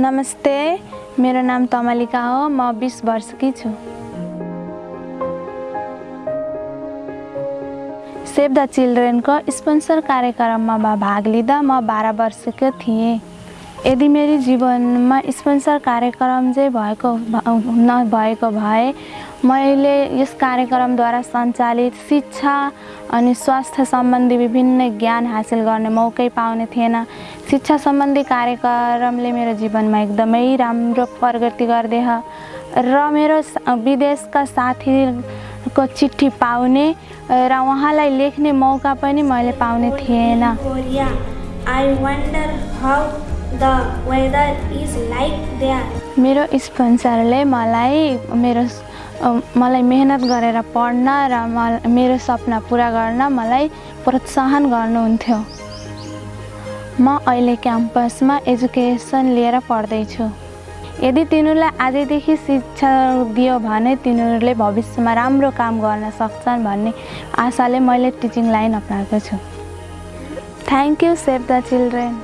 नमस्ते मेरो नाम तमलिका हो। म बिस वर्षकी छु। सेभ द चिल्ड्रेनको स्पोन्सर कार्यक्रममा भाग लिँदा म बाह्र वर्षको थिएँ। यदि मेरो जीवनमा स्पोन्सर कार्यक्रम चाहिँ भएको नभएको भए मैले यस कार्यक्रमद्वारा सञ्चालित शिक्षा अनि स्वास्थ्य सम्बन्धी विभिन्न ज्ञान हासिल गर्ने मौकै पाउने थिएन। शिक्षा सम्बन्धी कार्यक्रमले मेरो जीवनमा एकदमै राम्रो प्रगति गरिदिए र मेरो विदेशका साथीको चिठी पाउने र उहाँलाई लेख्ने मौका पनि मैले पाउने थिएन. मेरो स्पोन्सरले मलाई मेरो मलाई मेहनत गरेर पढ्न र मेरो सपना पुरा गर्न मलाई प्रोत्साहन गर्नुहुन्थ्यो म अहिले क्याम्पसमा एजुकेसन लिएर पढ्दैछु। यदि तिनीहरूलाई आजैदेखि शिक्षा दियो भने तिनीहरूले भविष्यमा राम्रो काम गर्न सक्छन् भन्ने आशाले मैले टिचिङ लाइन अप्नाएको छु। Thank you save the children